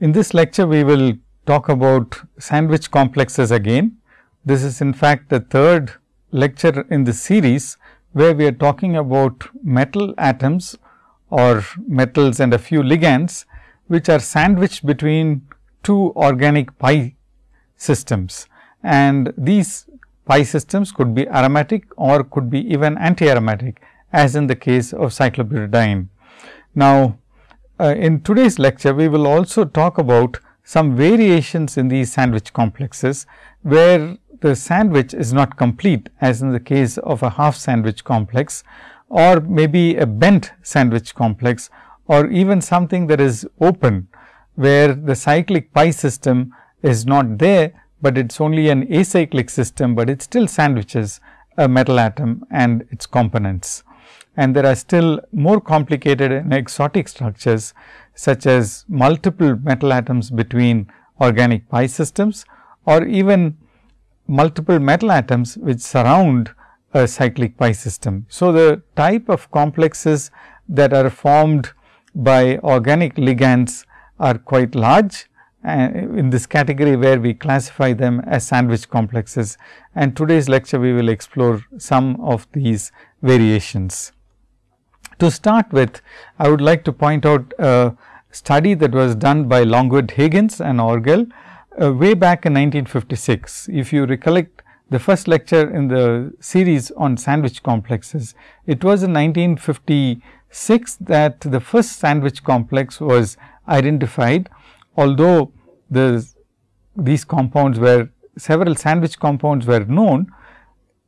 In this lecture, we will talk about sandwich complexes again. This is in fact the third lecture in the series, where we are talking about metal atoms or metals and a few ligands, which are sandwiched between two organic pi systems. And these pi systems could be aromatic or could be even anti-aromatic as in the case of cyclobutadiene. Now, uh, in today's lecture, we will also talk about some variations in these sandwich complexes, where the sandwich is not complete as in the case of a half sandwich complex or maybe a bent sandwich complex or even something that is open, where the cyclic pi system is not there, but it is only an acyclic system, but it still sandwiches a metal atom and its components and there are still more complicated and exotic structures such as multiple metal atoms between organic pi systems or even multiple metal atoms which surround a cyclic pi system. So, the type of complexes that are formed by organic ligands are quite large uh, in this category where we classify them as sandwich complexes and today's lecture we will explore some of these variations. To start with, I would like to point out a study that was done by Longuet-Higgins and Orgel uh, way back in 1956. If you recollect the first lecture in the series on sandwich complexes, it was in 1956 that the first sandwich complex was identified, although the these compounds were several sandwich compounds were known,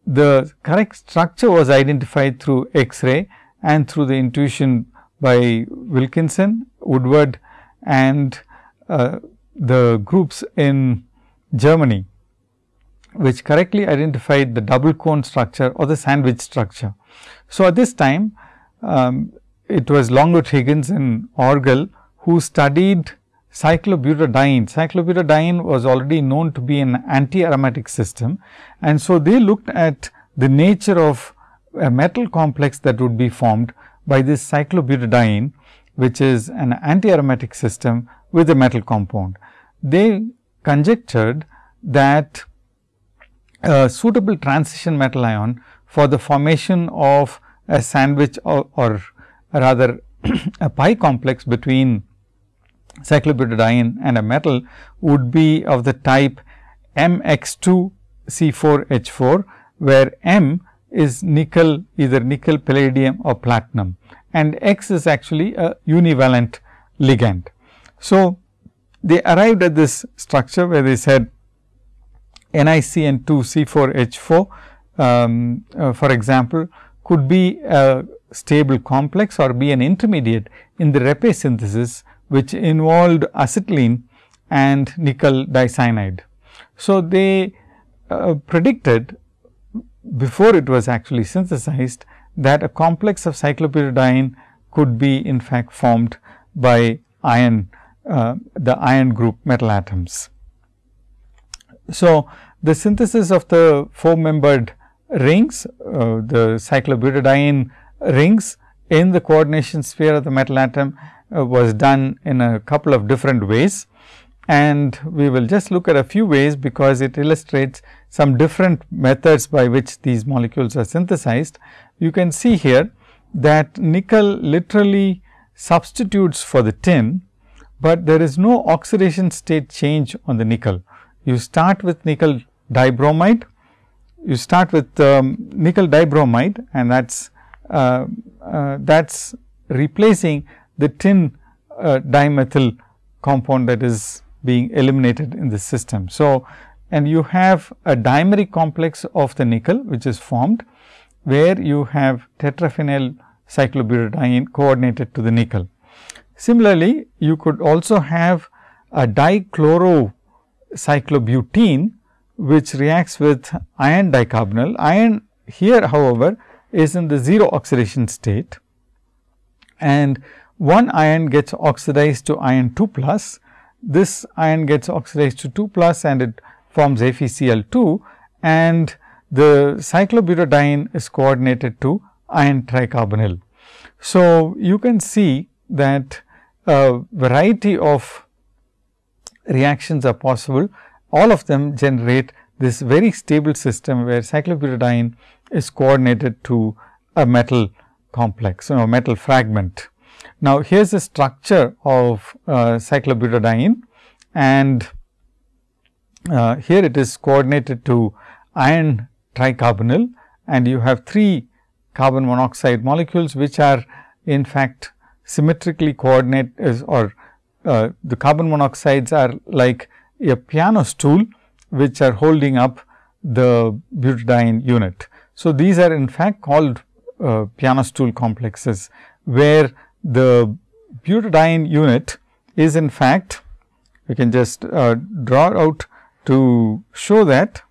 the correct structure was identified through X-ray and through the intuition by Wilkinson, Woodward and uh, the groups in Germany, which correctly identified the double cone structure or the sandwich structure. So, at this time um, it was Longuet-Higgins and Orgel who studied cyclobutadiene. Cyclobutadiene was already known to be an anti-aromatic system and so they looked at the nature of a metal complex that would be formed by this cyclobutadiene, which is an anti-aromatic system with a metal compound. They conjectured that a suitable transition metal ion for the formation of a sandwich or, or rather a pi complex between cyclobutadiene and a metal would be of the type MX2 C4 H4, where M is nickel either nickel, palladium or platinum and X is actually a univalent ligand. So, they arrived at this structure where they said NiCN2 C4H4 um, uh, for example, could be a stable complex or be an intermediate in the Reppe synthesis, which involved acetylene and nickel dicyanide. So, they uh, predicted before it was actually synthesized that a complex of cyclobutadiene could be in fact formed by iron uh, the iron group metal atoms. So, the synthesis of the four membered rings uh, the cyclobutadiene rings in the coordination sphere of the metal atom uh, was done in a couple of different ways and we will just look at a few ways because it illustrates some different methods by which these molecules are synthesized. You can see here that nickel literally substitutes for the tin, but there is no oxidation state change on the nickel. You start with nickel dibromide, you start with um, nickel dibromide and that is uh, uh, that is replacing the tin uh, dimethyl compound that is being eliminated in the system. So, and you have a dimeric complex of the nickel which is formed where you have tetraphenyl cyclobutadiene coordinated to the nickel. Similarly, you could also have a dichlorocyclobutene which reacts with iron dicarbonyl. Iron here however, is in the 0 oxidation state and one iron gets oxidized to iron 2 plus this iron gets oxidized to 2 plus and it forms FeCl2 and the cyclobutadiene is coordinated to iron tricarbonyl. So, you can see that a variety of reactions are possible. All of them generate this very stable system where cyclobutadiene is coordinated to a metal complex, you know, metal fragment. Now, here is the structure of uh, cyclobutadiene and uh, here it is coordinated to iron tricarbonyl and you have three carbon monoxide molecules, which are in fact symmetrically coordinate or uh, the carbon monoxides are like a piano stool, which are holding up the butadiene unit. So, these are in fact called uh, piano stool complexes, where the butadiene unit is in fact we can just uh, draw out to show that.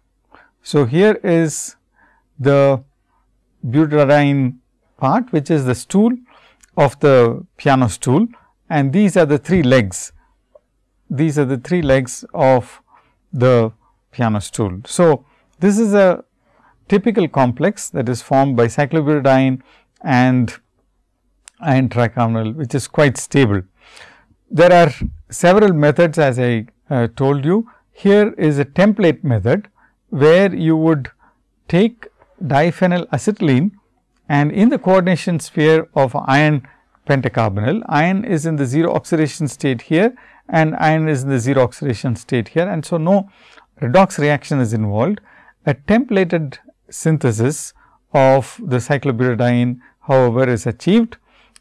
So, here is the butadiene part which is the stool of the piano stool and these are the three legs. These are the three legs of the piano stool. So, this is a typical complex that is formed by cyclobutadiene and iron tricarbonyl which is quite stable. There are several methods as I uh, told you. Here is a template method where you would take diphenyl acetylene and in the coordination sphere of iron pentacarbonyl, iron is in the 0 oxidation state here and iron is in the 0 oxidation state here and so no redox reaction is involved. A templated synthesis of the cyclobutadiene however is achieved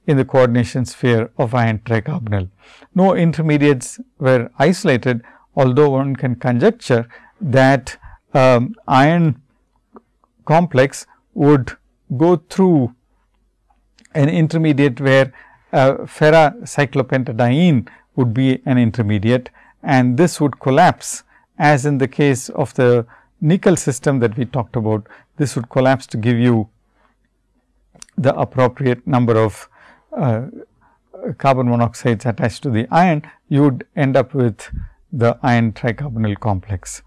in the coordination sphere of iron tricarbonyl. No intermediates were isolated, although one can conjecture that um, iron complex would go through an intermediate where uh, ferrocyclopentadiene would be an intermediate and this would collapse as in the case of the nickel system that we talked about. This would collapse to give you the appropriate number of uh, carbon monoxides attached to the iron, you would end up with the iron tricarbonyl complex.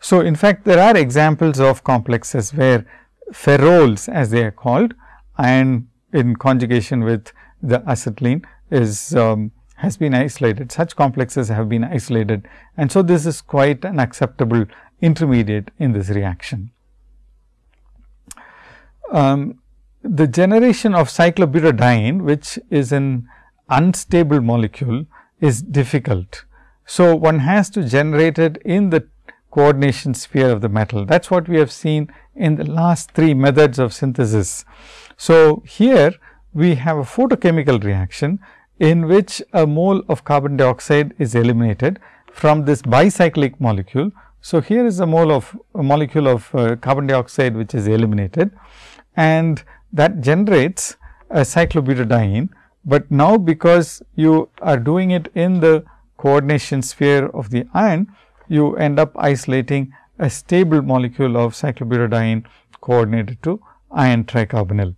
So, in fact, there are examples of complexes where ferroles as they are called iron in conjugation with the acetylene is um, has been isolated. Such complexes have been isolated and so this is quite an acceptable intermediate in this reaction. Um, the generation of cyclobutadiene, which is an unstable molecule, is difficult. So, one has to generate it in the coordination sphere of the metal. That is what we have seen in the last three methods of synthesis. So, here we have a photochemical reaction in which a mole of carbon dioxide is eliminated from this bicyclic molecule. So, here is a mole of a molecule of uh, carbon dioxide which is eliminated and that generates a cyclobutadiene, but now because you are doing it in the coordination sphere of the iron, you end up isolating a stable molecule of cyclobutadiene coordinated to iron tricarbonyl.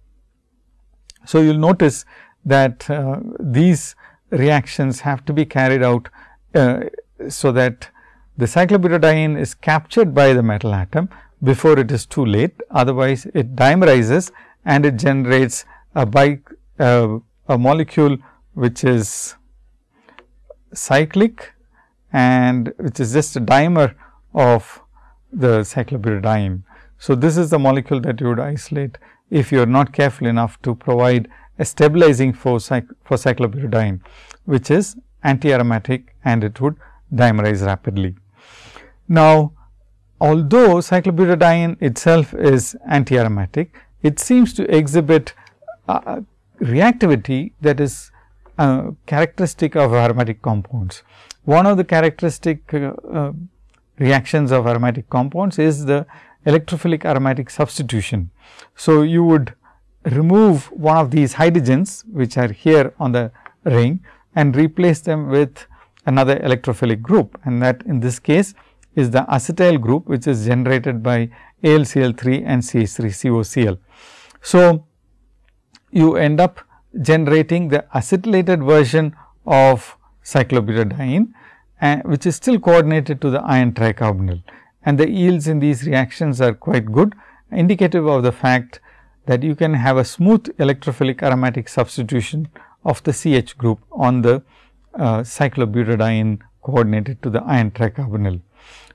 So, you will notice that uh, these reactions have to be carried out, uh, so that the cyclobutadiene is captured by the metal atom before it is too late. Otherwise, it dimerizes and it generates a bi uh, a molecule which is cyclic and which is just a dimer of the cyclobutadiene. So, this is the molecule that you would isolate if you are not careful enough to provide a stabilizing force for cyclobutadiene, which is anti-aromatic and it would dimerize rapidly. Now, although cyclobutadiene itself is anti-aromatic, it seems to exhibit uh, reactivity that is uh, characteristic of aromatic compounds. One of the characteristic uh, uh, reactions of aromatic compounds is the electrophilic aromatic substitution. So, you would remove one of these hydrogens which are here on the ring and replace them with another electrophilic group and that in this case is the acetyl group which is generated by AlCl3 and CH3COCl. So, you end up generating the acetylated version of cyclobutadiene and which is still coordinated to the iron tricarbonyl and the yields in these reactions are quite good indicative of the fact that you can have a smooth electrophilic aromatic substitution of the CH group on the uh, cyclobutadiene coordinated to the iron tricarbonyl.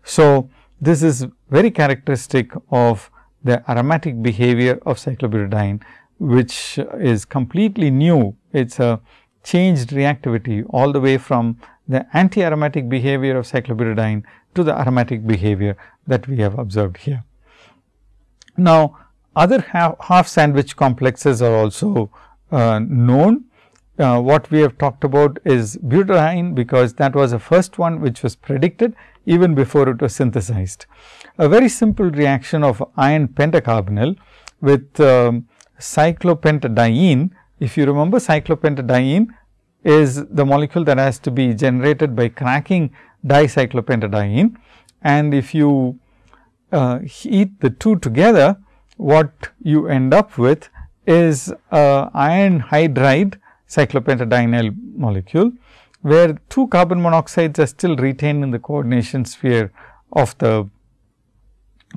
So, this is very characteristic of the aromatic behavior of cyclobutadiene, which is completely new. It is a changed reactivity all the way from the anti-aromatic behavior of cyclobutadiene to the aromatic behavior that we have observed here. Now, other half, half sandwich complexes are also uh, known. Uh, what we have talked about is butadiene, because that was the first one which was predicted even before it was synthesized. A very simple reaction of iron pentacarbonyl with um, cyclopentadiene. If you remember cyclopentadiene is the molecule that has to be generated by cracking dicyclopentadiene and if you uh, heat the two together what you end up with is a iron hydride cyclopentadienyl molecule, where two carbon monoxides are still retained in the coordination sphere of the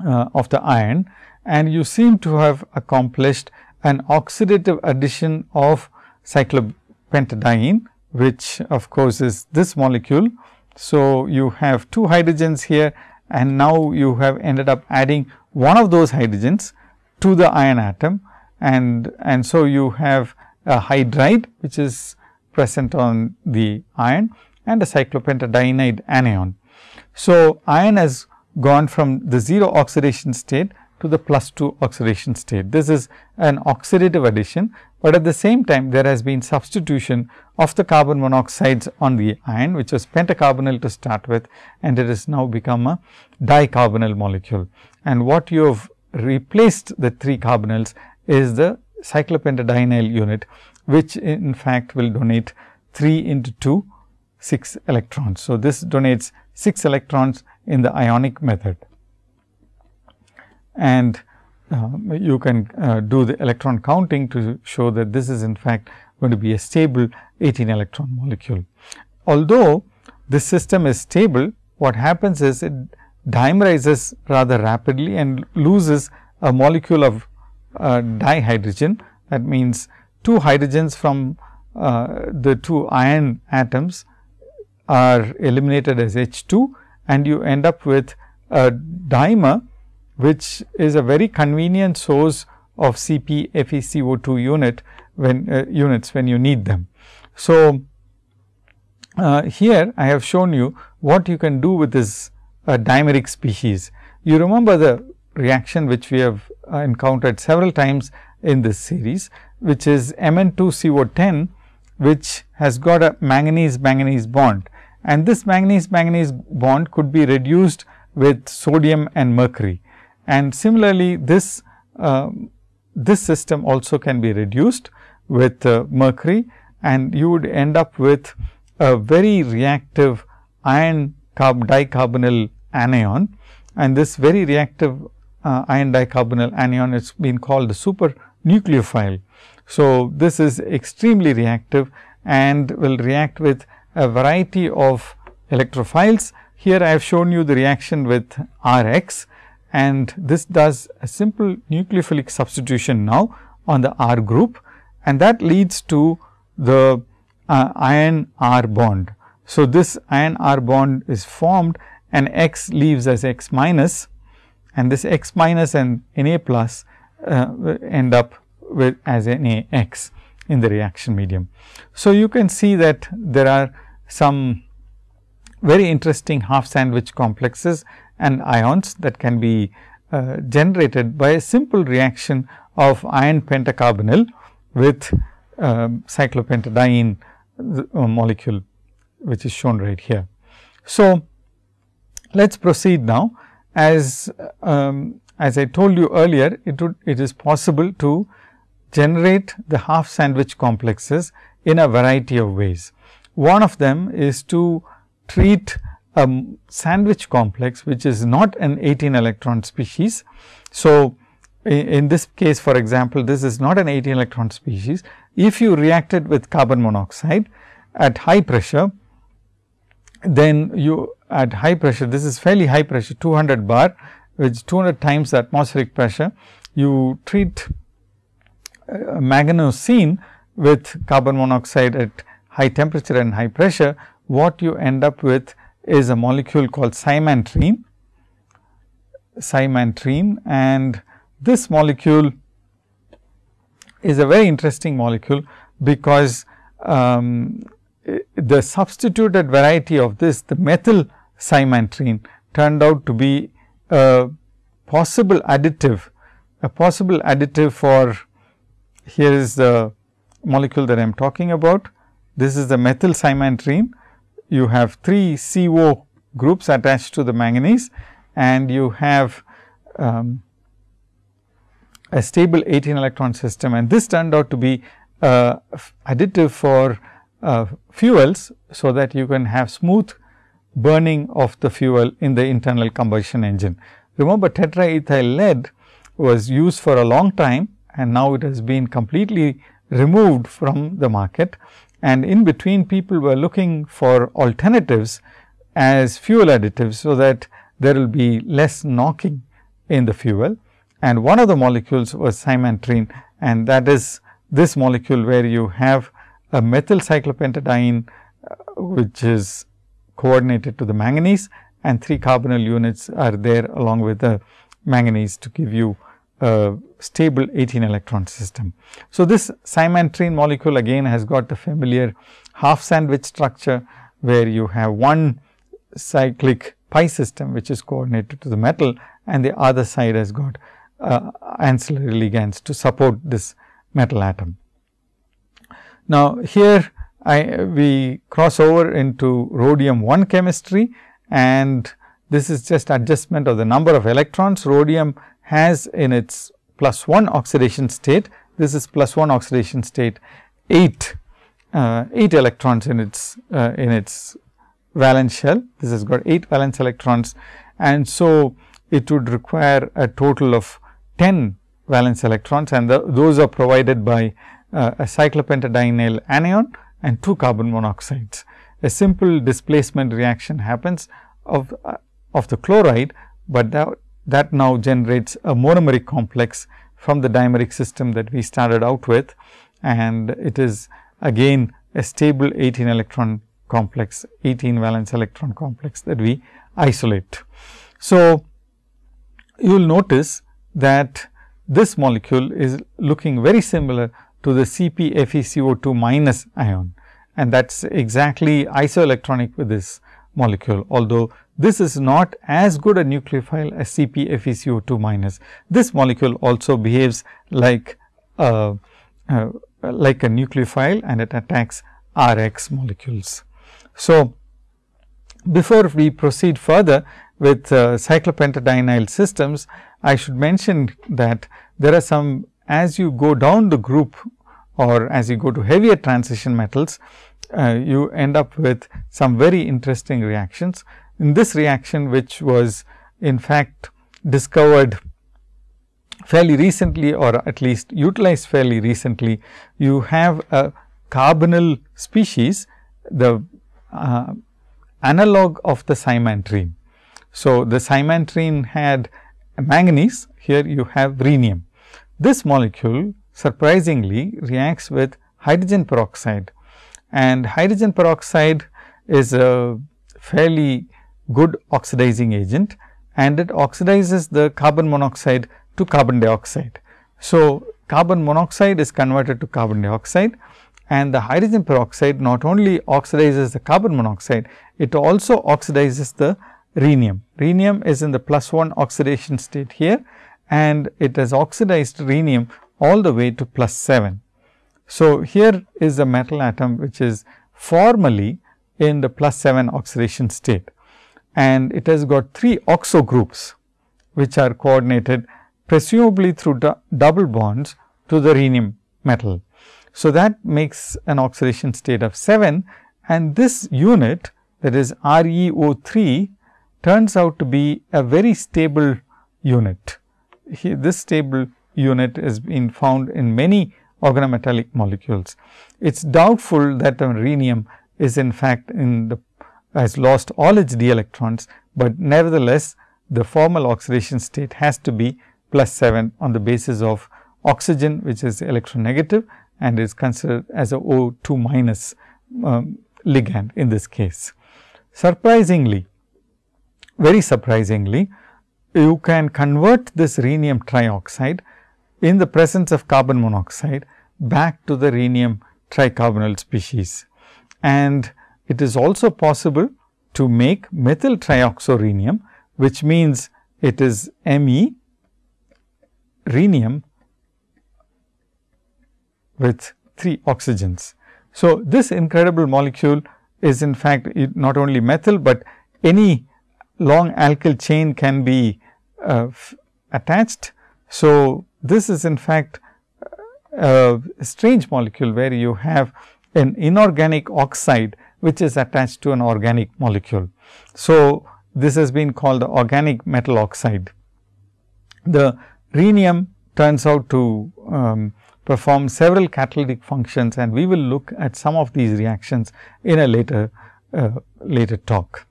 uh, of the iron and you seem to have accomplished an oxidative addition of cyclopentadiene, which of course is this molecule. So, you have two hydrogens here and now you have ended up adding one of those hydrogens to the iron atom and, and so you have a hydride which is present on the iron and a cyclopentadienide anion. So, iron has gone from the 0 oxidation state to the plus 2 oxidation state. This is an oxidative addition, but at the same time there has been substitution of the carbon monoxides on the iron which was pentacarbonyl to start with and it has now become a dicarbonyl molecule. And what you have replaced the 3 carbonyls is the cyclopentadienyl unit, which in fact will donate 3 into 2 6 electrons. So, this donates 6 electrons in the ionic method and uh, you can uh, do the electron counting to show that this is in fact going to be a stable 18 electron molecule. Although this system is stable, what happens is it dimerizes rather rapidly and loses a molecule of uh, dihydrogen. That means, two hydrogens from uh, the two iron atoms are eliminated as H 2 and you end up with a dimer which is a very convenient source of Cp FeCO2 unit when uh, units when you need them. So, uh, here I have shown you what you can do with this a dimeric species. You remember the reaction which we have uh, encountered several times in this series, which is Mn2CO10, which has got a manganese manganese bond and this manganese manganese bond could be reduced with sodium and mercury. And similarly, this uh, this system also can be reduced with uh, mercury and you would end up with a very reactive iron carb dicarbonyl anion and this very reactive uh, iron dicarbonyl anion is been called the super nucleophile. So, this is extremely reactive and will react with a variety of electrophiles. Here I have shown you the reaction with R x and this does a simple nucleophilic substitution now on the R group and that leads to the uh, iron R bond. So, this iron R bond is formed and x leaves as x minus and this x minus and Na plus uh, end up with as Na x in the reaction medium. So, you can see that there are some very interesting half sandwich complexes and ions that can be uh, generated by a simple reaction of iron pentacarbonyl with uh, cyclopentadiene molecule which is shown right here. So, let us proceed now. As, um, as I told you earlier, it would it is possible to generate the half sandwich complexes in a variety of ways. One of them is to treat a sandwich complex, which is not an 18 electron species. So, in this case for example, this is not an 18 electron species. If you reacted with carbon monoxide at high pressure, then you at high pressure, this is fairly high pressure 200 bar which 200 times the atmospheric pressure, you treat uh, with carbon monoxide at high temperature and high pressure, what you end up with is a molecule called cymantrene, cymantrene and this molecule is a very interesting molecule, because um, the substituted variety of this the methyl cymantrene turned out to be a possible additive, a possible additive for here is the molecule that I am talking about. This is the methyl cymantrene. You have 3 CO groups attached to the manganese and you have um, a stable 18 electron system and this turned out to be uh, additive for uh, fuels. So, that you can have smooth burning of the fuel in the internal combustion engine. Remember tetraethyl lead was used for a long time and now it has been completely removed from the market and in between people were looking for alternatives as fuel additives. So, that there will be less knocking in the fuel and one of the molecules was cymantrene and that is this molecule where you have a methyl cyclopentadiene uh, which is coordinated to the manganese and 3 carbonyl units are there along with the manganese to give you a stable 18 electron system. So, this cymantrene molecule again has got the familiar half sandwich structure where you have one cyclic pi system which is coordinated to the metal and the other side has got uh, ancillary ligands to support this metal atom. Now, here I, we cross over into rhodium 1 chemistry and this is just adjustment of the number of electrons. Rhodium has in its plus 1 oxidation state, this is plus 1 oxidation state 8, uh, 8 electrons in its uh, in its valence shell. This has got 8 valence electrons and so it would require a total of 10 valence electrons and the, those are provided by uh, a cyclopentadienyl anion and 2 carbon monoxides. A simple displacement reaction happens of, uh, of the chloride, but that, that now generates a monomeric complex from the dimeric system that we started out with. And it is again a stable 18 electron complex 18 valence electron complex that we isolate. So, you will notice that this molecule is looking very similar to the CpFeCO2 minus ion. And that is exactly isoelectronic with this molecule. Although, this is not as good a nucleophile as CpFeCO2 minus. This molecule also behaves like a, uh, like a nucleophile and it attacks Rx molecules. So, before we proceed further with uh, cyclopentadienyl systems, I should mention that there are some as you go down the group or as you go to heavier transition metals, uh, you end up with some very interesting reactions. In this reaction, which was in fact discovered fairly recently or at least utilized fairly recently, you have a carbonyl species, the uh, analog of the cymantrene. So, the cymantrene had manganese, here you have rhenium. This molecule surprisingly reacts with hydrogen peroxide and hydrogen peroxide is a fairly good oxidizing agent and it oxidizes the carbon monoxide to carbon dioxide. So, carbon monoxide is converted to carbon dioxide and the hydrogen peroxide not only oxidizes the carbon monoxide, it also oxidizes the rhenium. Rhenium is in the plus 1 oxidation state here and it has oxidized rhenium all the way to plus 7. So, here is a metal atom which is formally in the plus 7 oxidation state and it has got 3 oxo groups which are coordinated presumably through double bonds to the rhenium metal. So, that makes an oxidation state of 7 and this unit that is ReO3 turns out to be a very stable unit. this stable unit has been found in many organometallic molecules. It is doubtful that the rhenium is in fact in the has lost all its d electrons, but nevertheless the formal oxidation state has to be plus 7 on the basis of oxygen which is electronegative and is considered as a O2 minus um, ligand in this case. surprisingly, very surprisingly, you can convert this rhenium trioxide in the presence of carbon monoxide back to the rhenium tricarbonyl species. And it is also possible to make methyl trioxorhenium, which means it is Me rhenium with 3 oxygens. So, this incredible molecule is in fact not only methyl, but any long alkyl chain can be uh, attached. So, this is in fact a strange molecule where you have an inorganic oxide which is attached to an organic molecule. So, this has been called the organic metal oxide. The rhenium turns out to um, perform several catalytic functions and we will look at some of these reactions in a later uh, later talk.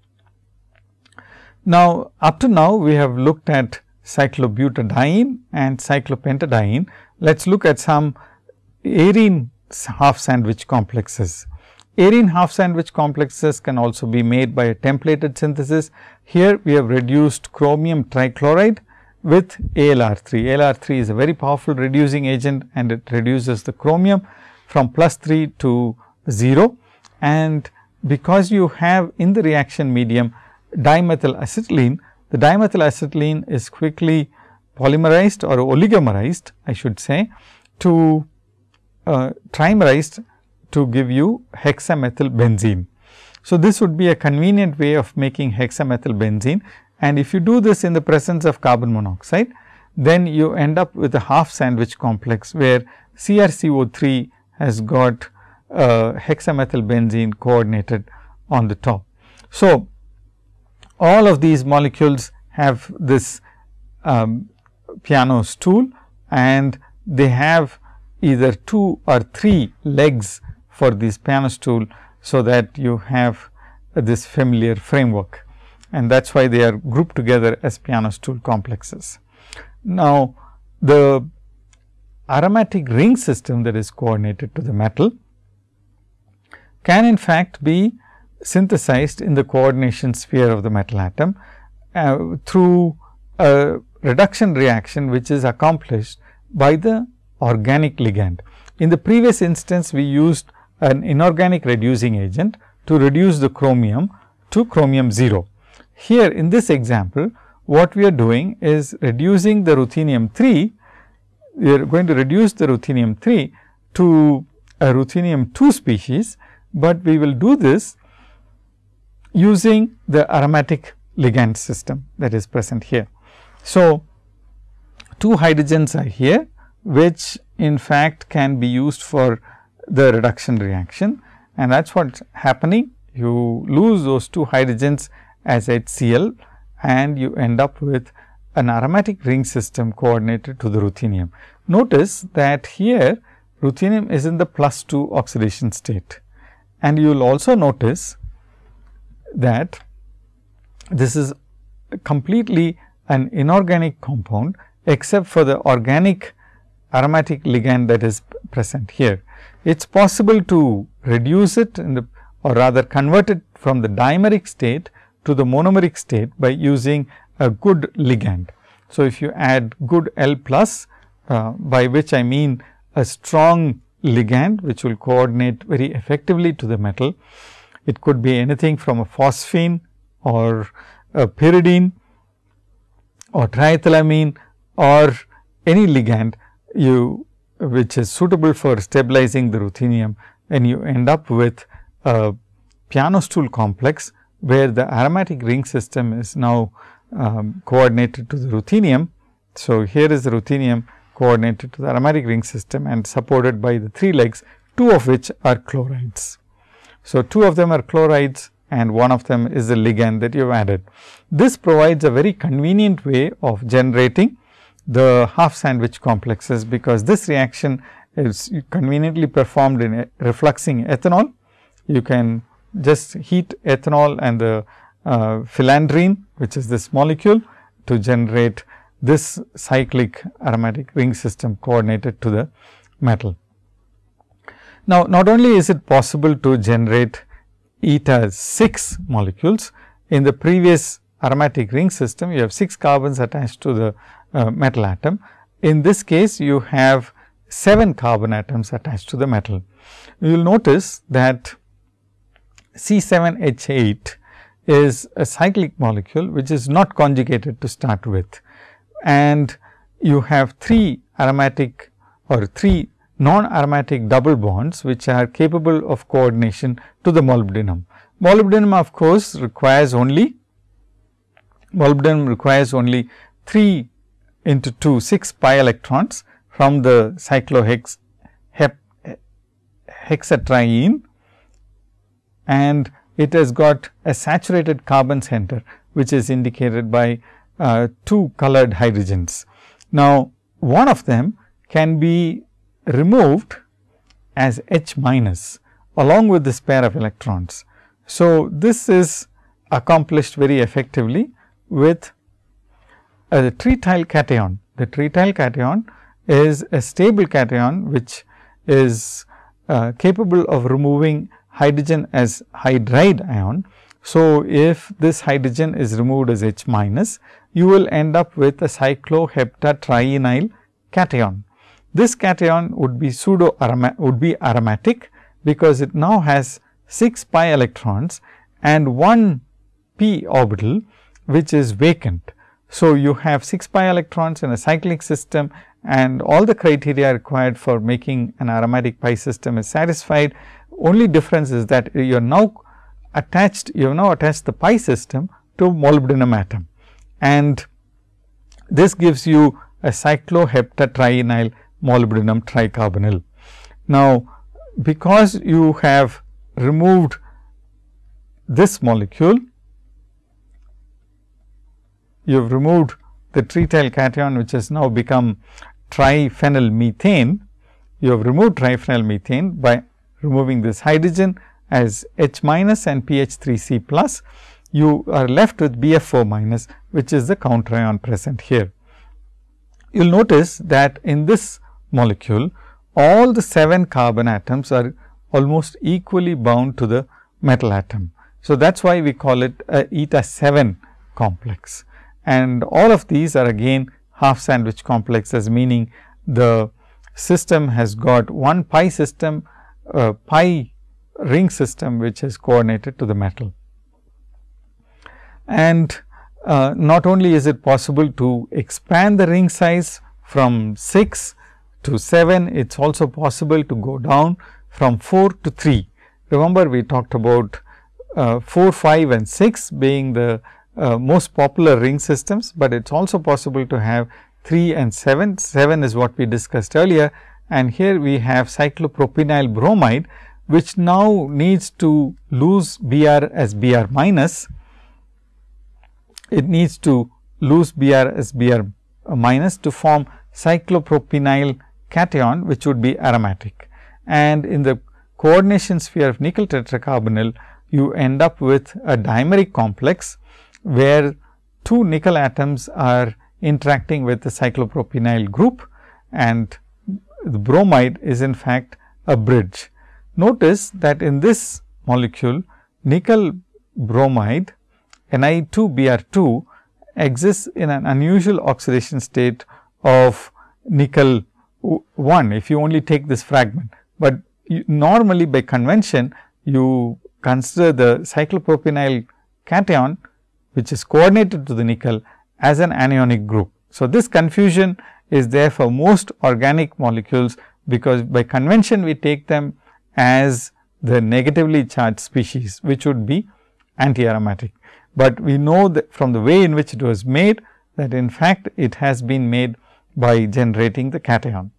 Now, up to now we have looked at cyclobutadiene and cyclopentadiene. Let us look at some arene half sandwich complexes. Arene half sandwich complexes can also be made by a templated synthesis. Here we have reduced chromium trichloride with ALR3. ALR3 is a very powerful reducing agent and it reduces the chromium from plus 3 to 0. And because you have in the reaction medium dimethyl acetylene, the dimethyl acetylene is quickly polymerized or oligomerized I should say to uh, trimerized to give you hexamethyl benzene. So, this would be a convenient way of making hexamethyl benzene and if you do this in the presence of carbon monoxide, then you end up with a half sandwich complex where CrCO3 has got uh, hexamethyl benzene coordinated on the top. So, all of these molecules have this um, piano stool and they have either two or three legs for this piano stool. So, that you have this familiar framework and that is why they are grouped together as piano stool complexes. Now, the aromatic ring system that is coordinated to the metal can in fact be synthesized in the coordination sphere of the metal atom uh, through a reduction reaction which is accomplished by the organic ligand. In the previous instance, we used an inorganic reducing agent to reduce the chromium to chromium 0. Here in this example, what we are doing is reducing the ruthenium 3, we are going to reduce the ruthenium 3 to a ruthenium 2 species, but we will do this using the aromatic ligand system that is present here. So, two hydrogens are here, which in fact can be used for the reduction reaction and that is what is happening. You lose those two hydrogens as HCl and you end up with an aromatic ring system coordinated to the ruthenium. Notice that here ruthenium is in the plus 2 oxidation state and you will also notice that this is completely an inorganic compound except for the organic aromatic ligand that is present here. It is possible to reduce it the or rather convert it from the dimeric state to the monomeric state by using a good ligand. So, if you add good L plus uh, by which I mean a strong ligand which will coordinate very effectively to the metal. It could be anything from a phosphine or a pyridine or triethylamine or any ligand you which is suitable for stabilizing the ruthenium and you end up with a piano stool complex where the aromatic ring system is now um, coordinated to the ruthenium. So, here is the ruthenium coordinated to the aromatic ring system and supported by the three legs, two of which are chlorides. So, two of them are chlorides and one of them is the ligand that you have added. This provides a very convenient way of generating the half sandwich complexes, because this reaction is conveniently performed in refluxing ethanol. You can just heat ethanol and the uh, phellandrene which is this molecule to generate this cyclic aromatic ring system coordinated to the metal. Now, not only is it possible to generate eta 6 molecules. In the previous aromatic ring system, you have 6 carbons attached to the uh, metal atom. In this case, you have 7 carbon atoms attached to the metal. You will notice that C7H8 is a cyclic molecule, which is not conjugated to start with. And you have 3 aromatic or 3 non-aromatic double bonds, which are capable of coordination to the molybdenum. Molybdenum of course, requires only molybdenum requires only 3 into 2 6 pi electrons from the cyclohex hexatriene and it has got a saturated carbon center which is indicated by uh, two colored hydrogens. Now, one of them can be removed as H minus along with this pair of electrons. So, this is accomplished very effectively with a trityl cation. The trityl cation is a stable cation which is uh, capable of removing hydrogen as hydride ion. So, if this hydrogen is removed as H minus, you will end up with a cycloheptatrienyl cation. This cation would be pseudo would be aromatic, because it now has 6 pi electrons and 1 p orbital which is vacant. So, you have 6 pi electrons in a cyclic system and all the criteria required for making an aromatic pi system is satisfied. Only difference is that you are now attached, you have now attached the pi system to molybdenum atom and this gives you a cycloheptatrienyl molybdenum tricarbonyl. Now, because you have removed this molecule, you have removed the trityl cation which has now become triphenyl methane. You have removed triphenyl methane by removing this hydrogen as H minus and pH 3 C plus. You are left with BF 4 minus which is the counter ion present here. You will notice that in this molecule, all the 7 carbon atoms are almost equally bound to the metal atom. So, that is why we call it a eta 7 complex and all of these are again half sandwich complexes meaning the system has got one pi system uh, pi ring system which is coordinated to the metal. And uh, not only is it possible to expand the ring size from 6 to 7, it is also possible to go down from 4 to 3. Remember we talked about uh, 4, 5 and 6 being the uh, most popular ring systems, but it is also possible to have 3 and 7. 7 is what we discussed earlier and here we have cyclopropenyl bromide, which now needs to lose Br as Br minus. It needs to lose Br as Br minus to form cyclopropenyl cation which would be aromatic. And in the coordination sphere of nickel tetracarbonyl, you end up with a dimeric complex, where two nickel atoms are interacting with the cyclopropenyl group and the bromide is in fact a bridge. Notice that in this molecule nickel bromide Ni2Br2 exists in an unusual oxidation state of nickel 1 if you only take this fragment, but you, normally by convention you consider the cyclopropenyl cation which is coordinated to the nickel as an anionic group. So, this confusion is there for most organic molecules, because by convention we take them as the negatively charged species, which would be anti-aromatic. But we know that from the way in which it was made that in fact, it has been made by generating the cation.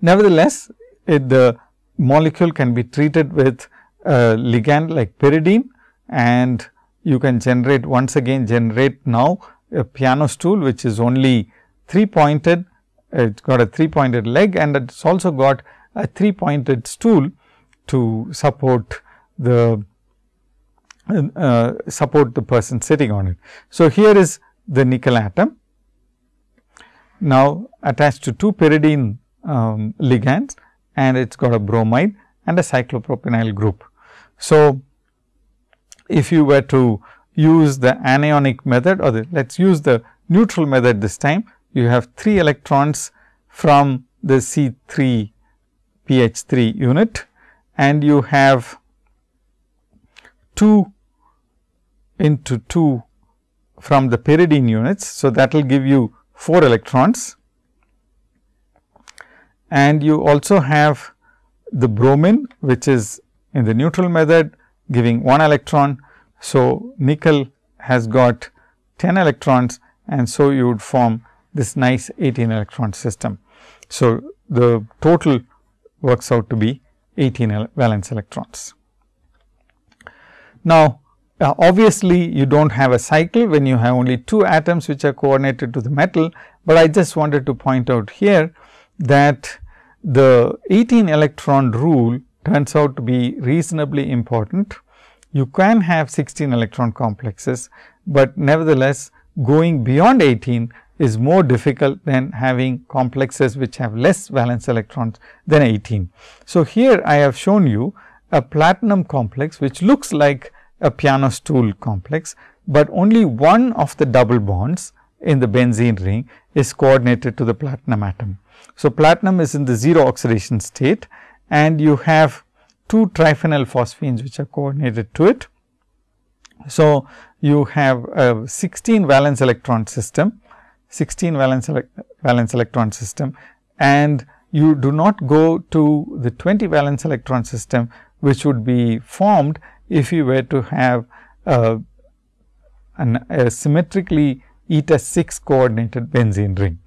Nevertheless, it, the molecule can be treated with a ligand like pyridine and you can generate once again generate now a piano stool which is only 3 pointed it has got a 3 pointed leg and it has also got a 3 pointed stool to support the uh, support the person sitting on it. So, here is the nickel atom now attached to two pyridine um, ligands and it has got a bromide and a cyclopropenyl group. So, if you were to use the anionic method or the let us use the neutral method this time, you have 3 electrons from the C 3 Ph 3 unit and you have 2 into 2 from the pyridine units. So, that will give you 4 electrons and you also have the bromine which is in the neutral method giving 1 electron. So, nickel has got 10 electrons and so you would form this nice 18 electron system. So, the total works out to be 18 valence electrons. Now, uh, obviously, you do not have a cycle when you have only two atoms which are coordinated to the metal, but I just wanted to point out here that the 18 electron rule turns out to be reasonably important. You can have 16 electron complexes, but nevertheless going beyond 18 is more difficult than having complexes which have less valence electrons than 18. So, here I have shown you a platinum complex which looks like a piano stool complex, but only one of the double bonds in the benzene ring is coordinated to the platinum atom. So, platinum is in the 0 oxidation state and you have two triphenyl phosphines which are coordinated to it. So, you have a 16 valence electron system 16 valence, valence electron system and you do not go to the 20 valence electron system which would be formed if you were to have an, a symmetrically eta 6 coordinated benzene ring.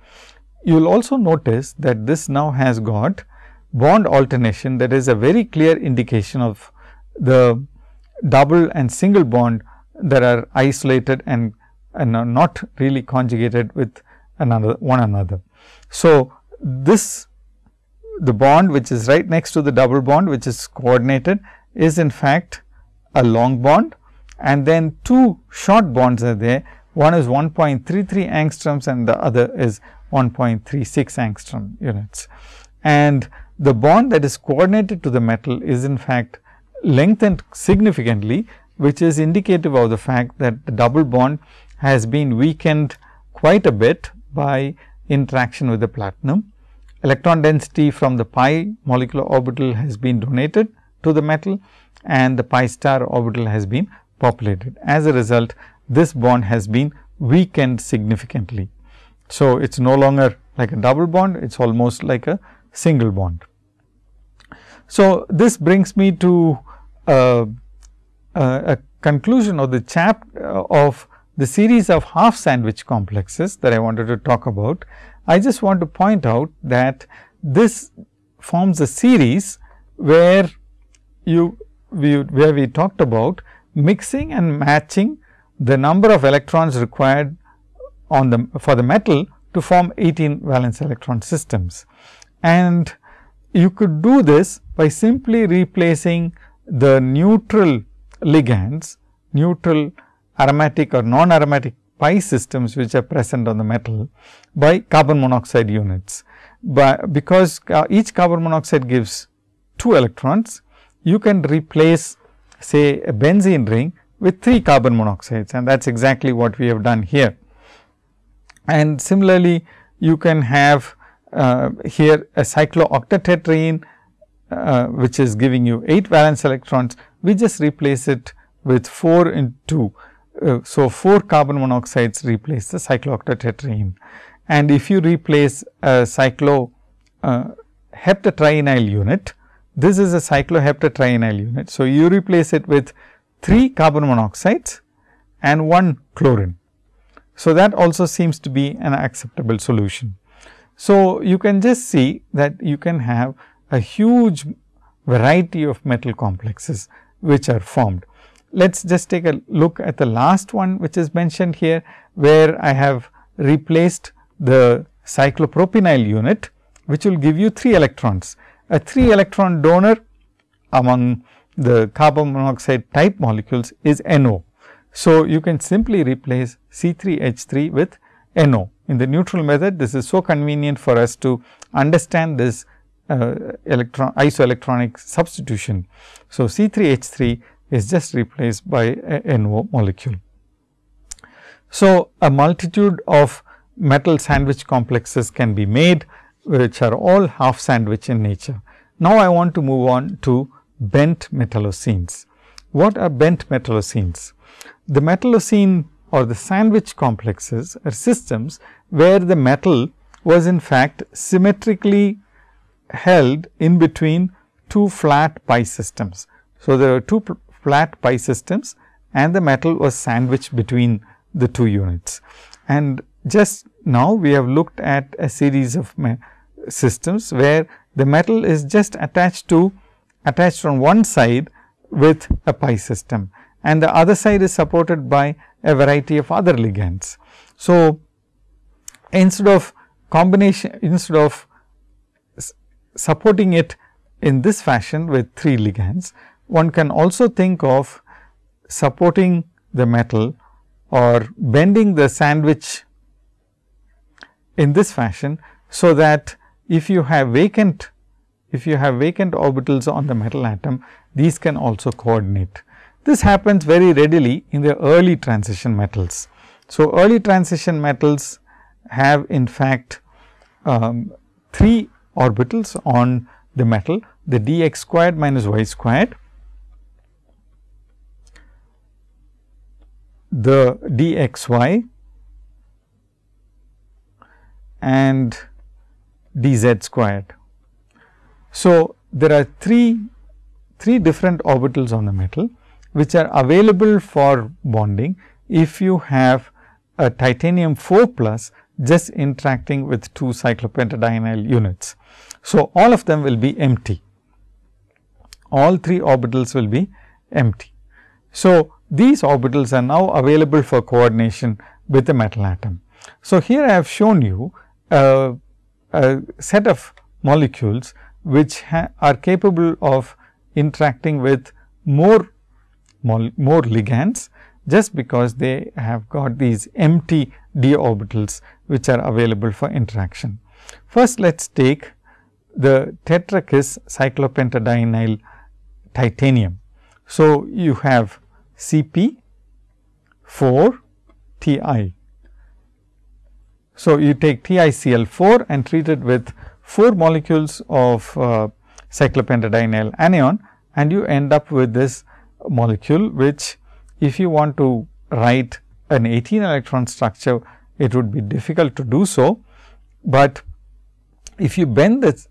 You will also notice that this now has got bond alternation that is a very clear indication of the double and single bond that are isolated and and are not really conjugated with another one another. So, this the bond which is right next to the double bond which is coordinated is in fact a long bond and then two short bonds are there. One is 1.33 angstroms and the other is 1.36 angstrom units. And the bond that is coordinated to the metal is in fact lengthened significantly, which is indicative of the fact that the double bond has been weakened quite a bit by interaction with the platinum. Electron density from the pi molecular orbital has been donated to the metal and the pi star orbital has been populated. As a result, this bond has been weakened significantly. So, it is no longer like a double bond, it is almost like a single bond. So, this brings me to uh, uh, a conclusion of the chap uh, of the series of half sandwich complexes that I wanted to talk about, I just want to point out that this forms a series where you we, where we talked about mixing and matching the number of electrons required on the for the metal to form 18 valence electron systems. And you could do this by simply replacing the neutral ligands, neutral aromatic or non-aromatic pi systems which are present on the metal by carbon monoxide units. But because uh, each carbon monoxide gives 2 electrons, you can replace say a benzene ring with 3 carbon monoxides and that is exactly what we have done here. And similarly, you can have uh, here a cyclooctatetraene uh, which is giving you 8 valence electrons, we just replace it with 4 in 2 uh, so, 4 carbon monoxides replace the cyclooctatetraene and if you replace a cyclo uh, unit, this is a cycloheptatrienyl unit. So, you replace it with 3 carbon monoxides and 1 chlorine. So, that also seems to be an acceptable solution. So, you can just see that you can have a huge variety of metal complexes which are formed let us just take a look at the last one which is mentioned here, where I have replaced the cyclopropenyl unit, which will give you 3 electrons. A 3 electron donor among the carbon monoxide type molecules is NO. So, you can simply replace C3H3 with NO. In the neutral method, this is so convenient for us to understand this uh, electron isoelectronic substitution. So, C3H3 is just replaced by NO molecule. So, a multitude of metal sandwich complexes can be made which are all half sandwich in nature. Now, I want to move on to bent metallocenes. What are bent metallocenes? The metallocene or the sandwich complexes are systems where the metal was in fact symmetrically held in between two flat pi systems. So, there are two flat pi systems and the metal was sandwiched between the two units. And just now we have looked at a series of systems where the metal is just attached to attached on one side with a pi system and the other side is supported by a variety of other ligands. So, instead of combination instead of supporting it in this fashion with 3 ligands, one can also think of supporting the metal or bending the sandwich in this fashion. So, that if you have vacant if you have vacant orbitals on the metal atom these can also coordinate. This happens very readily in the early transition metals. So, early transition metals have in fact um, 3 orbitals on the metal the d x squared minus y squared, the d x y and d z squared. So, there are three, three different orbitals on the metal which are available for bonding if you have a titanium 4 plus just interacting with two cyclopentadienyl units. So, all of them will be empty, all three orbitals will be empty. So, these orbitals are now available for coordination with the metal atom. So, here I have shown you a, a set of molecules which are capable of interacting with more more ligands just because they have got these empty d orbitals which are available for interaction. First, let us take the tetrakis cyclopentadienyl titanium. So, you have Cp 4 Ti. So, you take TiCl 4 and treat it with 4 molecules of uh, cyclopentadienyl anion and you end up with this molecule which if you want to write an 18 electron structure it would be difficult to do so, but if you bend the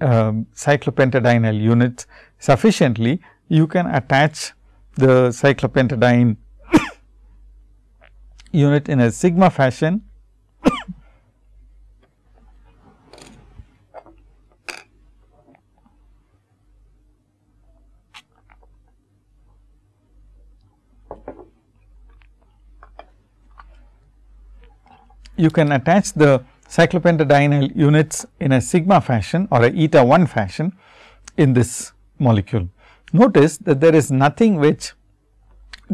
um, cyclopentadienyl unit sufficiently, you can attach the cyclopentadiene unit in a sigma fashion you can attach the cyclopentadienyl units in a sigma fashion or a eta 1 fashion in this molecule. Notice that there is nothing which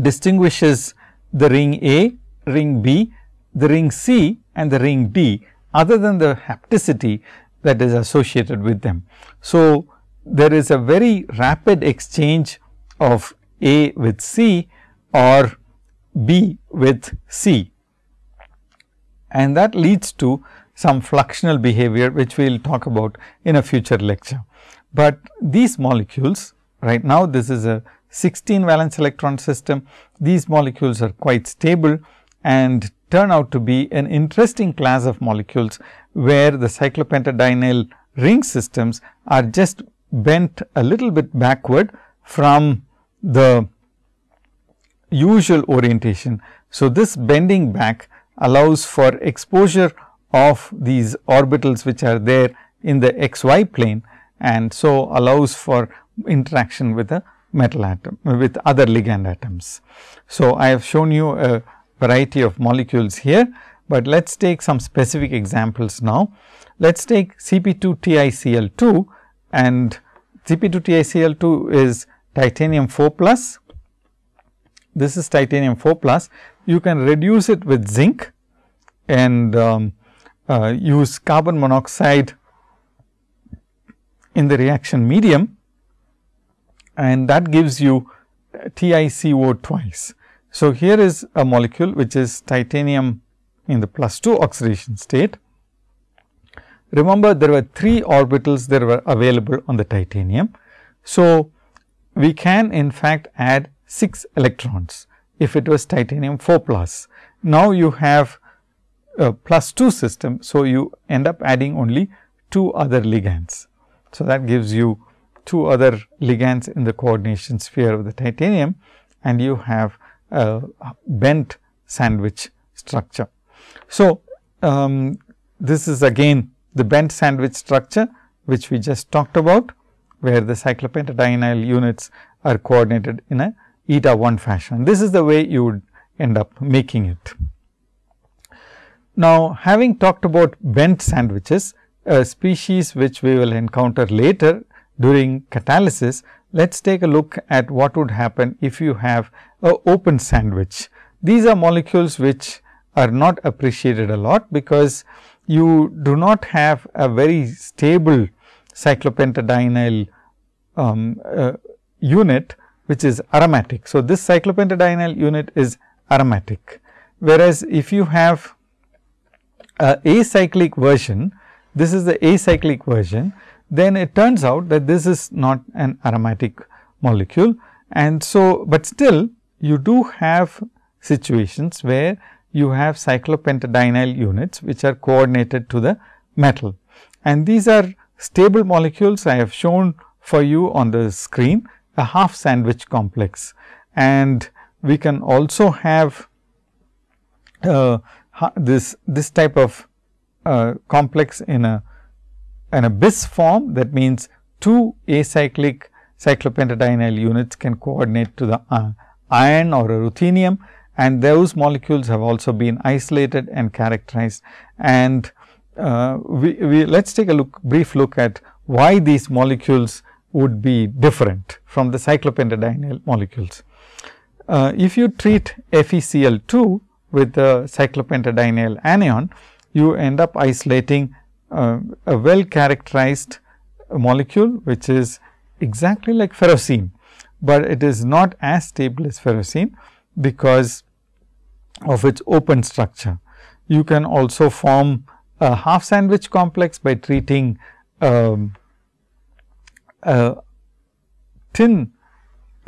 distinguishes the ring A, ring B, the ring C and the ring D other than the hapticity that is associated with them. So, there is a very rapid exchange of A with C or B with C and that leads to some fluxional behavior which we will talk about in a future lecture. But these molecules right now this is a 16 valence electron system. These molecules are quite stable and turn out to be an interesting class of molecules where the cyclopentadienyl ring systems are just bent a little bit backward from the usual orientation. So, this bending back allows for exposure of these orbitals which are there in the x y plane and so allows for interaction with a metal atom with other ligand atoms. So, I have shown you a variety of molecules here, but let us take some specific examples now. Let us take Cp2 TiCl2 and Cp2 TiCl2 is titanium 4 plus. This is titanium 4 plus you can reduce it with zinc and um, uh, use carbon monoxide in the reaction medium and that gives you TiCO twice. So, here is a molecule which is titanium in the plus 2 oxidation state. Remember there were 3 orbitals that were available on the titanium. So, we can in fact add 6 electrons if it was titanium 4 plus. Now, you have a plus 2 system. So, you end up adding only 2 other ligands. So, that gives you 2 other ligands in the coordination sphere of the titanium and you have a bent sandwich structure. So, um, this is again the bent sandwich structure which we just talked about where the cyclopentadienyl units are coordinated in a eta 1 fashion. This is the way you would end up making it. Now, having talked about bent sandwiches, a species which we will encounter later during catalysis, let us take a look at what would happen if you have a open sandwich. These are molecules which are not appreciated a lot, because you do not have a very stable cyclopentadienyl um, uh, unit, which is aromatic. So, this cyclopentadienyl unit is aromatic, whereas if you have a acyclic version, this is the acyclic version, then it turns out that this is not an aromatic molecule. And so, but still you do have situations where you have cyclopentadienyl units which are coordinated to the metal. And these are stable molecules I have shown for you on the screen a half sandwich complex. And we can also have uh, this this type of uh, complex in a in a bis form that means two acyclic cyclopentadienyl units can coordinate to the uh, iron or a ruthenium and those molecules have also been isolated and characterized. And uh, we, we let us take a look brief look at why these molecules would be different from the cyclopentadienyl molecules. Uh, if you treat FeCl2 with the cyclopentadienyl anion, you end up isolating uh, a well characterized molecule which is exactly like ferrocene, but it is not as stable as ferrocene because of its open structure. You can also form a half sandwich complex by treating um, a tin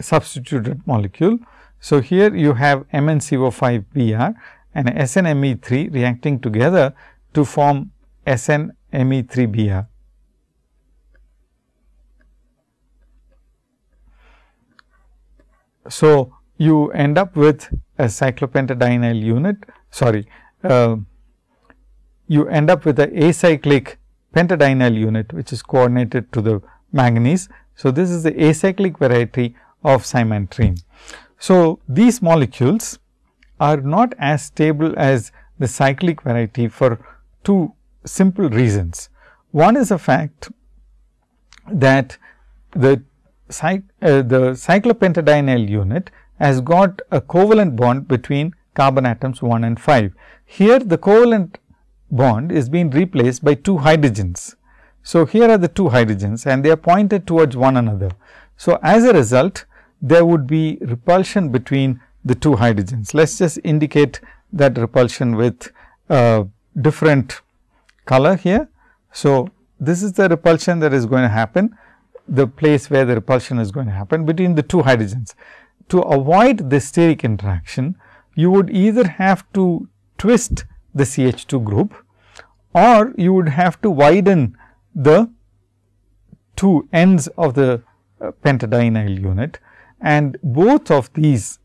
substituted molecule. So, here you have MnCO5 Br and SnMe3 reacting together to form SnMe3Br. So, you end up with a cyclopentadienyl unit sorry uh, you end up with a acyclic pentadienyl unit which is coordinated to the manganese. So, this is the acyclic variety of cymantrene. So, these molecules are not as stable as the cyclic variety for two simple reasons. One is the fact that the, uh, the cyclopentadienyl unit has got a covalent bond between carbon atoms 1 and 5. Here the covalent bond is being replaced by two hydrogens. So, here are the two hydrogens and they are pointed towards one another. So, as a result there would be repulsion between the two hydrogens. Let us just indicate that repulsion with uh, different color here. So, this is the repulsion that is going to happen, the place where the repulsion is going to happen between the two hydrogens. To avoid the steric interaction, you would either have to twist the CH2 group or you would have to widen the two ends of the uh, pentadienyl unit and both of these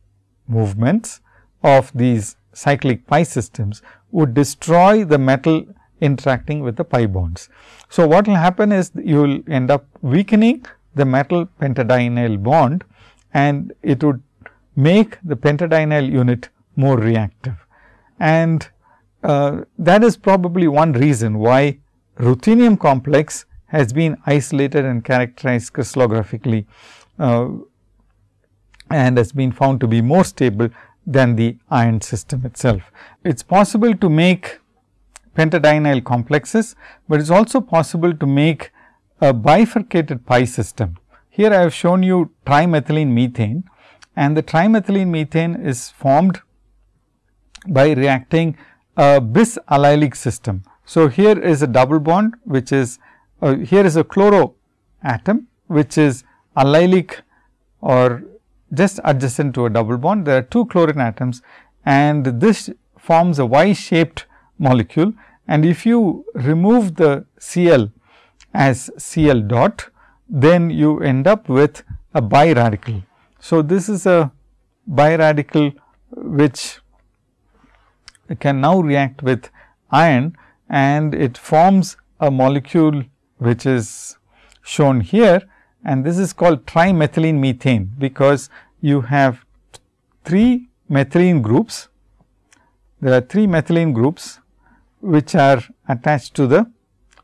movements of these cyclic pi systems would destroy the metal interacting with the pi bonds. So, what will happen is you will end up weakening the metal pentadienyl bond and it would make the pentadienyl unit more reactive. And uh, that is probably one reason why ruthenium complex has been isolated and characterized crystallographically uh, and has been found to be more stable than the iron system itself. It is possible to make pentadienyl complexes, but it is also possible to make a bifurcated pi system. Here I have shown you trimethylene methane and the trimethylene methane is formed by reacting a bis allylic system. So, here is a double bond which is uh, here is a chloro atom which is allylic or just adjacent to a double bond. There are two chlorine atoms and this forms a Y shaped molecule and if you remove the Cl as Cl dot, then you end up with a biradical. So, this is a biradical which can now react with iron and it forms a molecule which is shown here and this is called trimethylene methane because you have three methylene groups. There are three methylene groups which are attached to the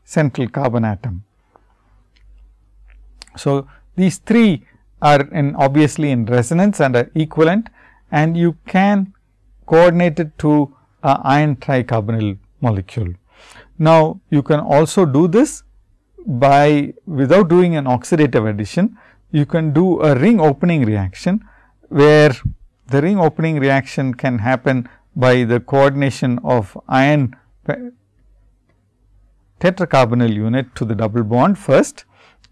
central carbon atom. So, these three are in obviously in resonance and are equivalent and you can coordinate it to a iron tricarbonyl molecule. Now, you can also do this by without doing an oxidative addition, you can do a ring opening reaction, where the ring opening reaction can happen by the coordination of iron tetracarbonyl unit to the double bond first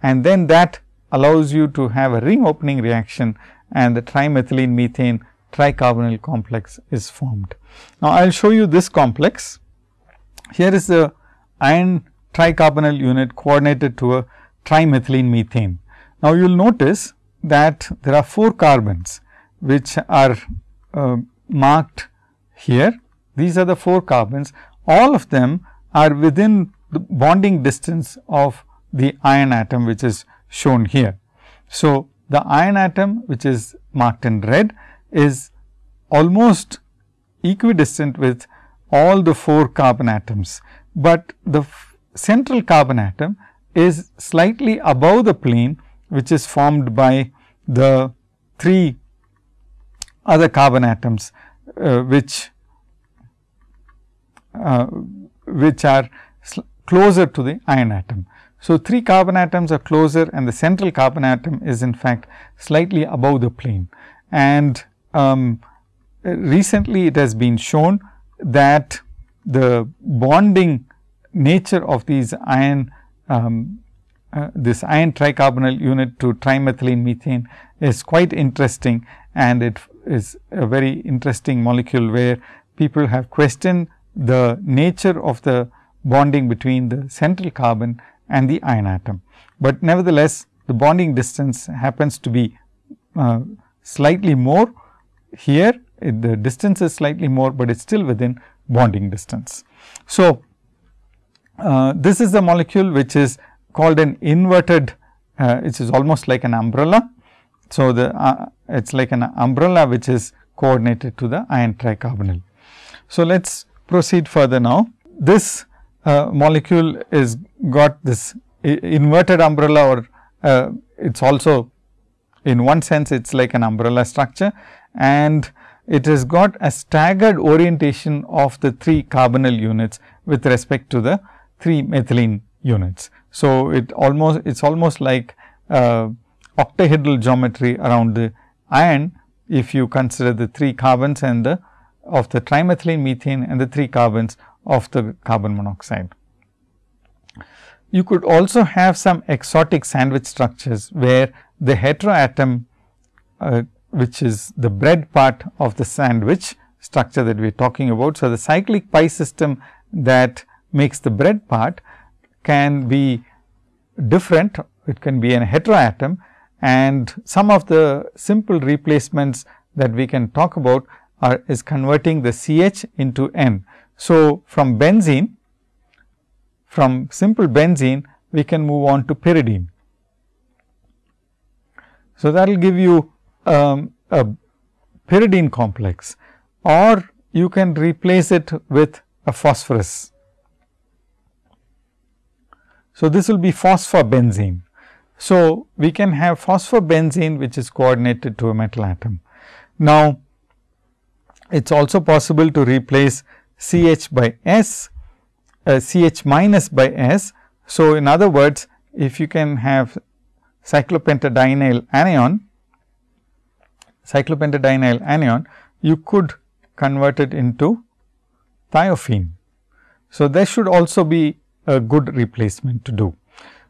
and then that allows you to have a ring opening reaction and the trimethylene methane tricarbonyl complex is formed. Now, I will show you this complex. Here is the iron tricarbonyl unit coordinated to a trimethylene methane. Now, you will notice that there are 4 carbons which are uh, marked here. These are the 4 carbons. All of them are within the bonding distance of the iron atom which is shown here. So, the iron atom which is marked in red is almost equidistant with all the 4 carbon atoms, but the central carbon atom is slightly above the plane which is formed by the 3 other carbon atoms uh, which uh, which are closer to the iron atom. So, 3 carbon atoms are closer and the central carbon atom is in fact slightly above the plane. And um, recently it has been shown that the bonding nature of these iron um, uh, this iron tricarbonyl unit to trimethylene methane is quite interesting and it is a very interesting molecule where people have questioned the nature of the bonding between the central carbon and the iron atom. But nevertheless, the bonding distance happens to be uh, slightly more here the distance is slightly more, but it is still within bonding distance. So, uh, this is the molecule which is called an inverted, uh, it is almost like an umbrella. So, the uh, it is like an umbrella which is coordinated to the iron tricarbonyl. So, let us proceed further now. This uh, molecule is got this inverted umbrella or uh, it is also in one sense it is like an umbrella structure and it has got a staggered orientation of the 3 carbonyl units with respect to the 3 methylene units. So, it almost it is almost like uh, octahedral geometry around the iron if you consider the 3 carbons and the of the trimethylene methane and the 3 carbons of the carbon monoxide. You could also have some exotic sandwich structures, where the heteroatom uh, which is the bread part of the sandwich structure that we are talking about. So, the cyclic pi system that makes the bread part can be different, it can be an heteroatom and some of the simple replacements that we can talk about are is converting the CH into N. So, from benzene, from simple benzene, we can move on to pyridine. So, that will give you um, a pyridine complex or you can replace it with a phosphorus. So, this will be phosphobenzene. So, we can have phosphobenzene which is coordinated to a metal atom. Now, it is also possible to replace CH by S, uh, CH minus by S. So, in other words, if you can have cyclopentadienyl anion, cyclopentadienyl anion, you could convert it into thiophene. So, there should also be a good replacement to do.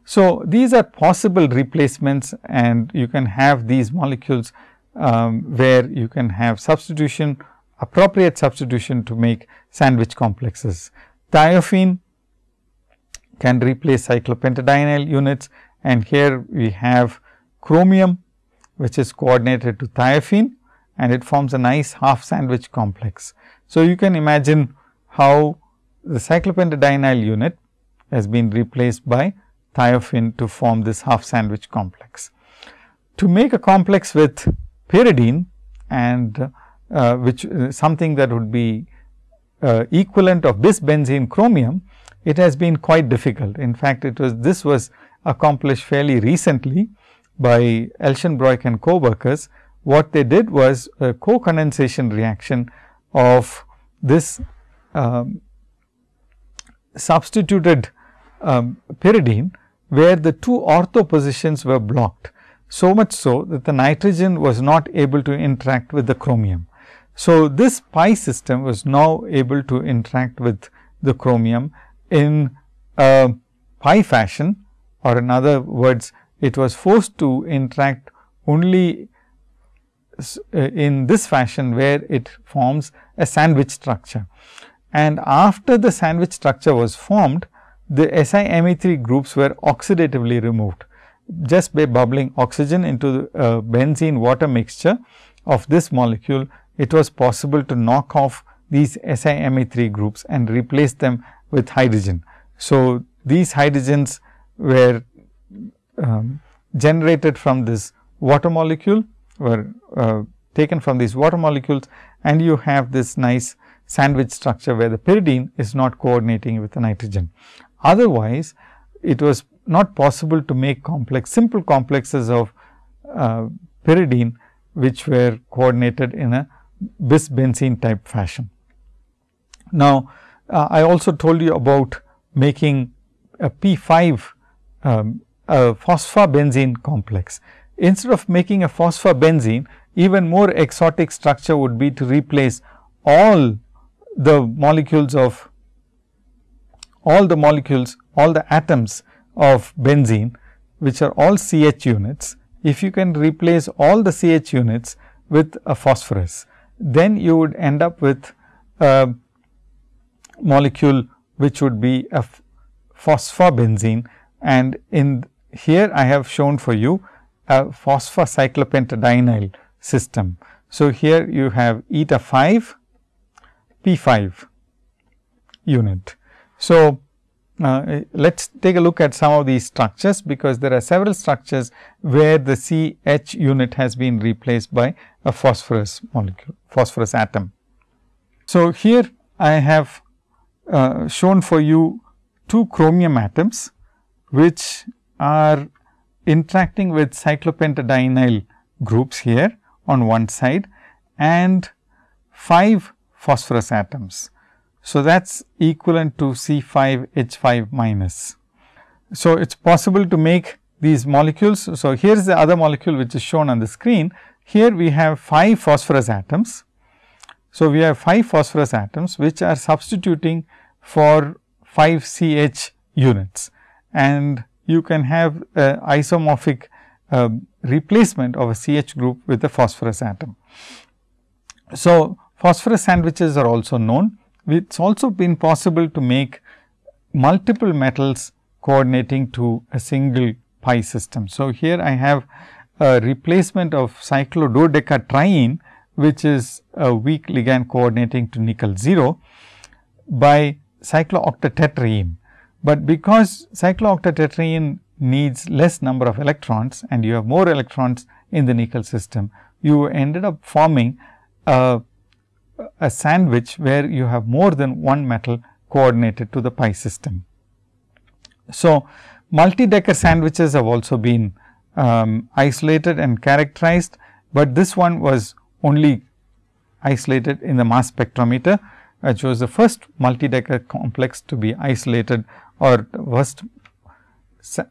So, these are possible replacements and you can have these molecules um, where you can have substitution appropriate substitution to make sandwich complexes. Thiophene can replace cyclopentadienyl units and here we have chromium which is coordinated to thiophene and it forms a nice half sandwich complex. So, you can imagine how the cyclopentadienyl unit has been replaced by thiophene to form this half sandwich complex. To make a complex with pyridine and uh, which uh, something that would be uh, equivalent of bis benzene chromium, it has been quite difficult. In fact, it was this was accomplished fairly recently by Elschenbroich and co-workers. What they did was a co-condensation reaction of this um, substituted um, pyridine, where the two ortho positions were blocked. So much so that the nitrogen was not able to interact with the chromium. So, this pi system was now able to interact with the chromium in a pi fashion or in other words it was forced to interact only uh, in this fashion where it forms a sandwich structure. And after the sandwich structure was formed, the SiMe3 groups were oxidatively removed just by bubbling oxygen into the uh, benzene water mixture of this molecule, it was possible to knock off these SiMe3 groups and replace them with hydrogen. So, these hydrogens were um, generated from this water molecule were uh, taken from these water molecules and you have this nice sandwich structure where the pyridine is not coordinating with the nitrogen. Otherwise, it was not possible to make complex simple complexes of uh, pyridine which were coordinated in a bis benzene type fashion. Now, uh, I also told you about making a P 5 um, a phosphobenzene complex. Instead of making a phosphobenzene, even more exotic structure would be to replace all the molecules of all the molecules, all the atoms of benzene, which are all CH units. If you can replace all the CH units with a phosphorus, then you would end up with a molecule which would be a phosphobenzene and in here I have shown for you a phosphocyclopentadienyl system. So, here you have eta 5 P 5 unit. So, uh, let us take a look at some of these structures, because there are several structures where the C H unit has been replaced by a phosphorus molecule, phosphorus atom. So, here I have uh, shown for you two chromium atoms, which are interacting with cyclopentadienyl groups here on one side and 5 phosphorus atoms. So, that is equivalent to C 5 H 5 minus. So, it is possible to make these molecules. So, here is the other molecule which is shown on the screen. Here we have 5 phosphorus atoms. So, we have 5 phosphorus atoms which are substituting for 5 CH units and you can have isomorphic uh, replacement of a CH group with a phosphorus atom. So, phosphorus sandwiches are also known it is also been possible to make multiple metals coordinating to a single pi system. So, here I have a replacement of cyclododecatriene, which is a weak ligand coordinating to nickel 0 by cyclooctatetraene. But because cyclooctatetraene needs less number of electrons and you have more electrons in the nickel system, you ended up forming a a sandwich where you have more than one metal coordinated to the pi system. So, multi-Decker sandwiches have also been um, isolated and characterized, but this one was only isolated in the mass spectrometer, which was the first multi-Decker complex to be isolated or first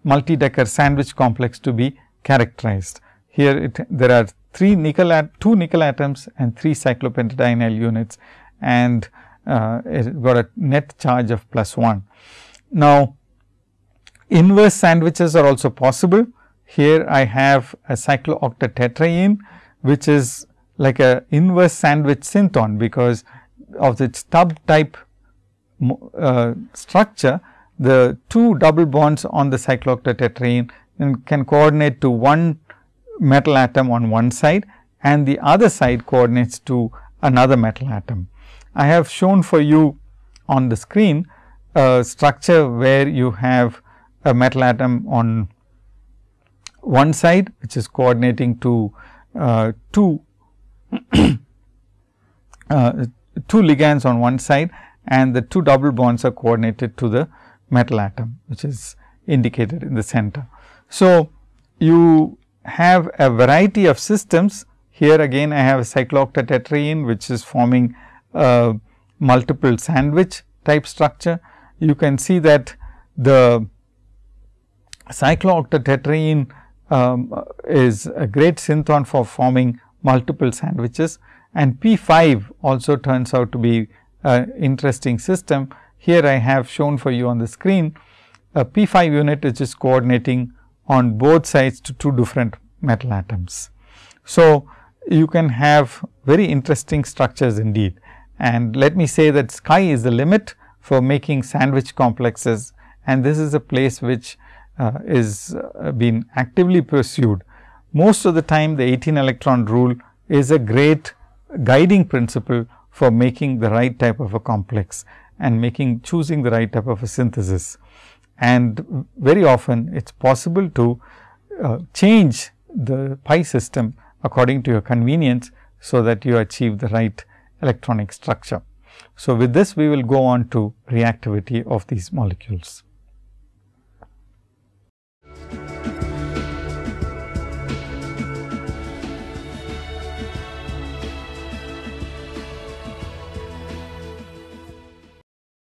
multi-decker sandwich complex to be characterized. Here it, there are three nickel at two nickel atoms and three cyclopentadienyl units and uh, it got a net charge of plus 1. Now, inverse sandwiches are also possible. Here I have a cyclooctatetraene which is like a inverse sandwich synthon because of its tub type uh, structure the two double bonds on the cyclooctatetraene can coordinate to one metal atom on one side and the other side coordinates to another metal atom. I have shown for you on the screen a structure where you have a metal atom on one side which is coordinating to uh, two uh, two ligands on one side and the two double bonds are coordinated to the metal atom which is indicated in the center. So, you have a variety of systems here again I have a cyclooctatetraene which is forming a multiple sandwich type structure. You can see that the cyclooctatetraene um, is a great synthon for forming multiple sandwiches and P 5 also turns out to be an interesting system. Here I have shown for you on the screen a P 5 unit which is coordinating on both sides to two different metal atoms. So, you can have very interesting structures indeed and let me say that sky is the limit for making sandwich complexes and this is a place which uh, is uh, been actively pursued. Most of the time the 18 electron rule is a great guiding principle for making the right type of a complex and making choosing the right type of a synthesis. And very often it is possible to uh, change the pi system according to your convenience, so that you achieve the right electronic structure. So, with this we will go on to reactivity of these molecules.